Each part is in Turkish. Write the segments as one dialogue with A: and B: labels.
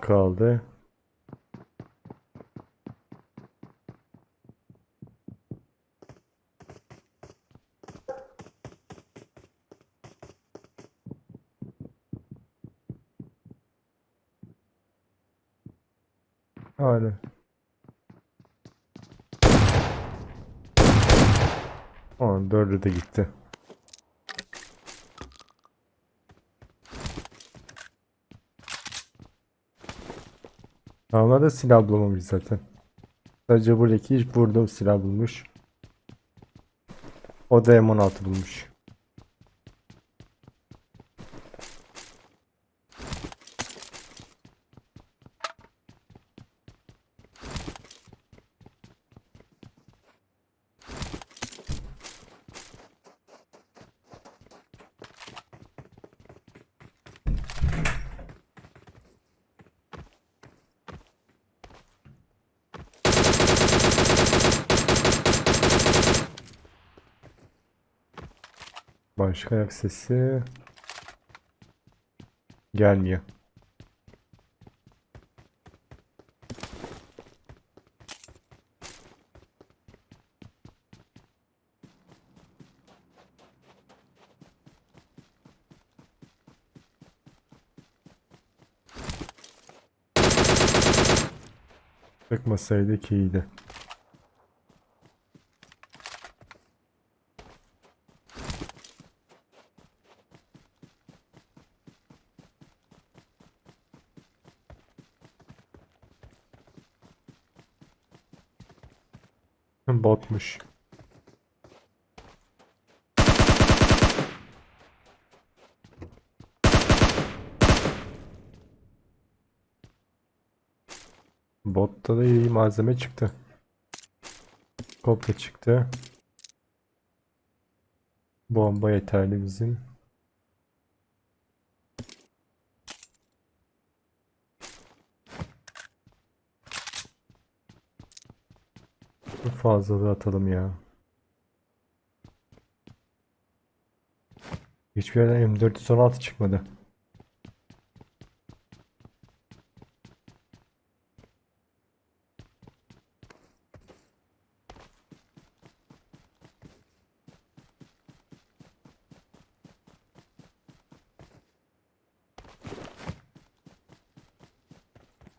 A: 11 kişi kaldı. Aynen. Tamam dördü de gitti. Onlar da silah bulamamış zaten. Sadece buradaki burada silah bulmuş. O da M16 bulmuş. Başka ayak sesi gelmiyor. Çıkmasaydı iyiydi. Botmuş. Botta da iyi malzeme çıktı. Kopya çıktı. Bomba yeterli bizim. Bu fazlalığı atalım ya. Hiçbir yerden M416 çıkmadı.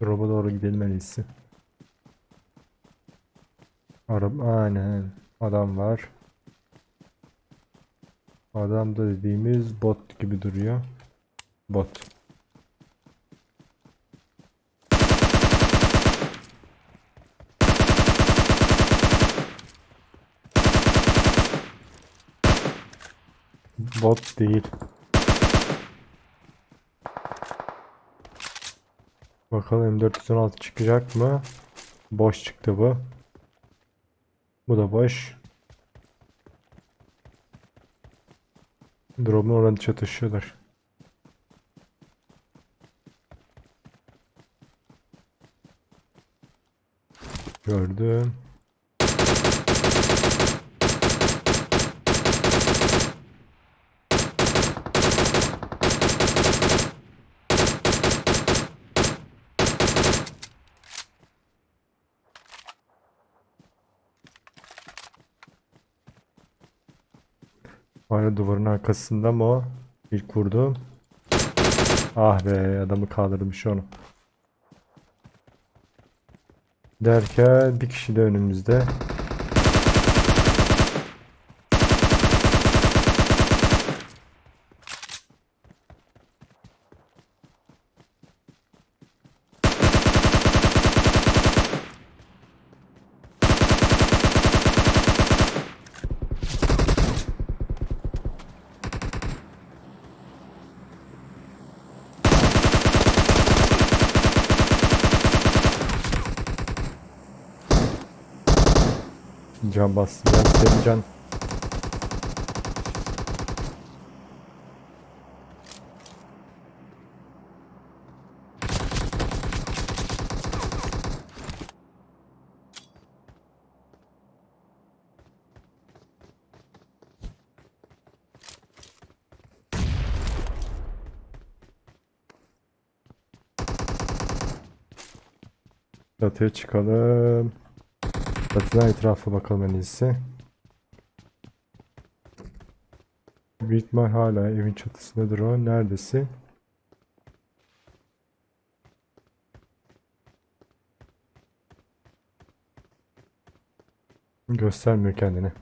A: Drop'a doğru gidelim en iyisi. Araba aynen adam var. Adam da dediğimiz bot gibi duruyor. Bot. Bot değil. Bakalım M416 çıkacak mı? Boş çıktı bu. Bu da boş. Drop'un oranı çatışıyorlar. Gördüm. Hala duvarın arkasında mı o? İlk vurdu. Ah be adamı kaldırmış onu. Derken bir kişi de önümüzde. Can bastım. Ben senin can. Çatıya çıkalım. Çatıdan etrafa bakalım en iyisi. Büyük hala evin çatısındadır o. Neredesin? Göstermiyor kendini.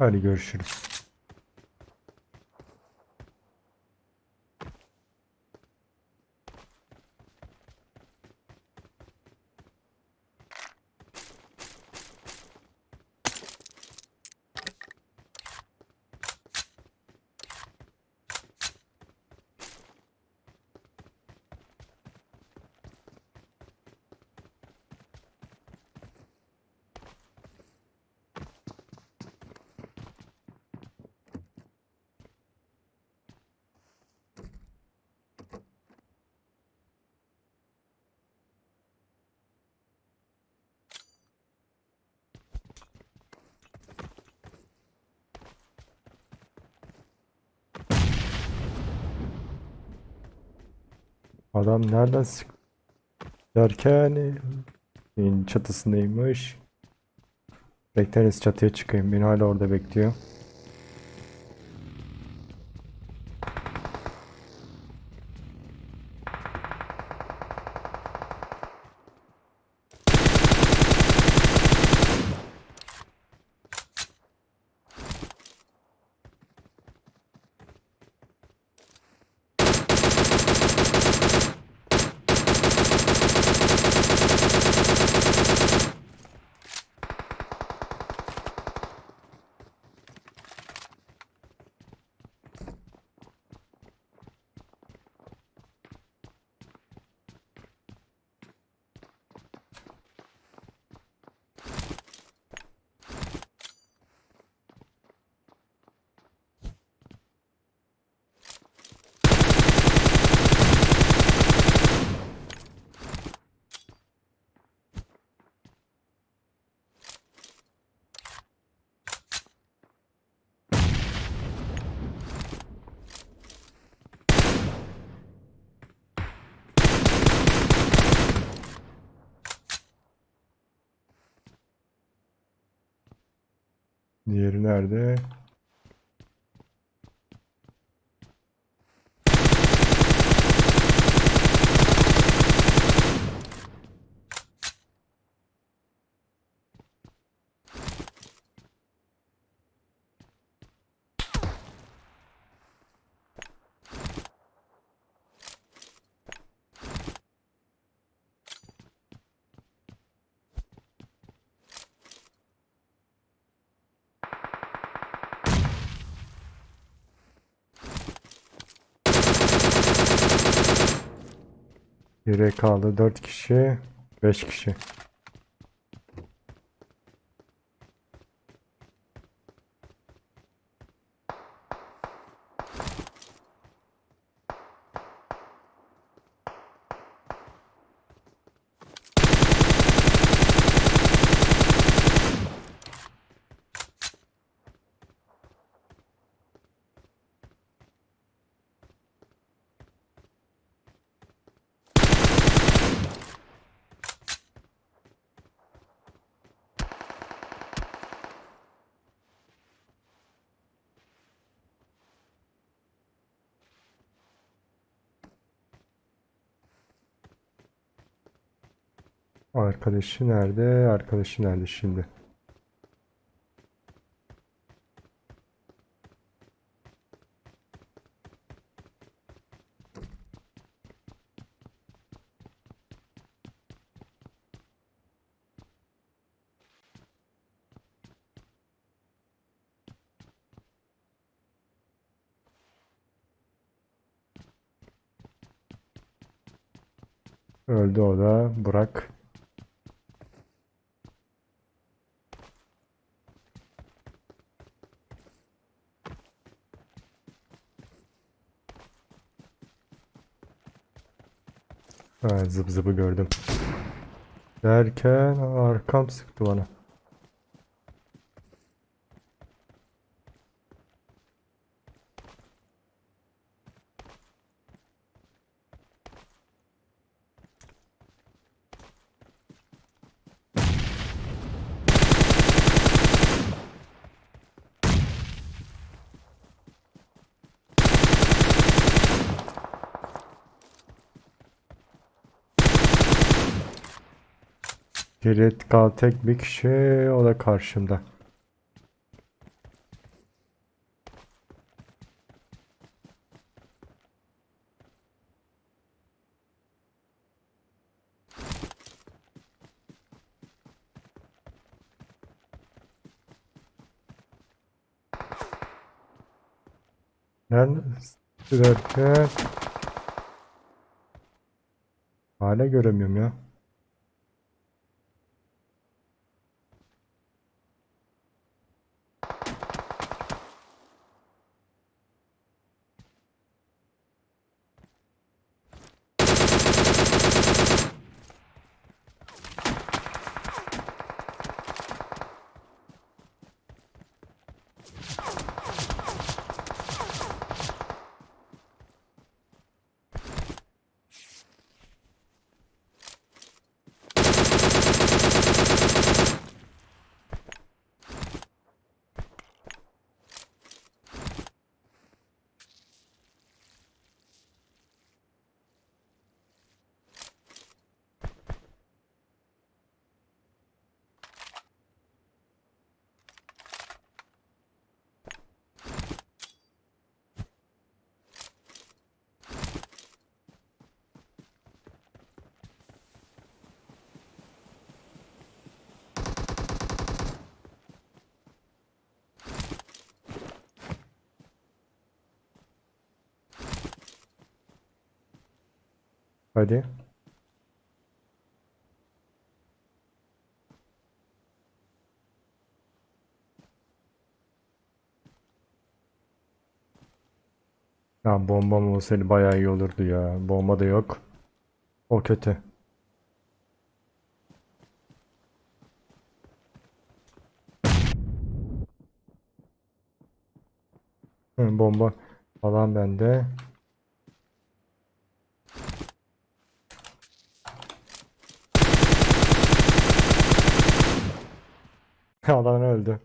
A: Hadi görüşürüz. Adam nereden sık derken çatısındaymış. Bekleriz çatıya çıkayım. Beni hala orada bekliyor. there. Geriye kaldı 4 kişi, 5 kişi. Arkadaşı nerede? Arkadaşı nerede şimdi? Öldü o da. Burak. Zıp zıpı gördüm. Derken arkam sıktı bana. Kilit kal tek bir kişi o da karşımda. Ben sürerken hala göremiyorum ya. Hadi. Ya bombam olsaydı bayağı iyi olurdu ya. Bomba da yok. O kötü. Hı, bomba falan bende. Adam öldü.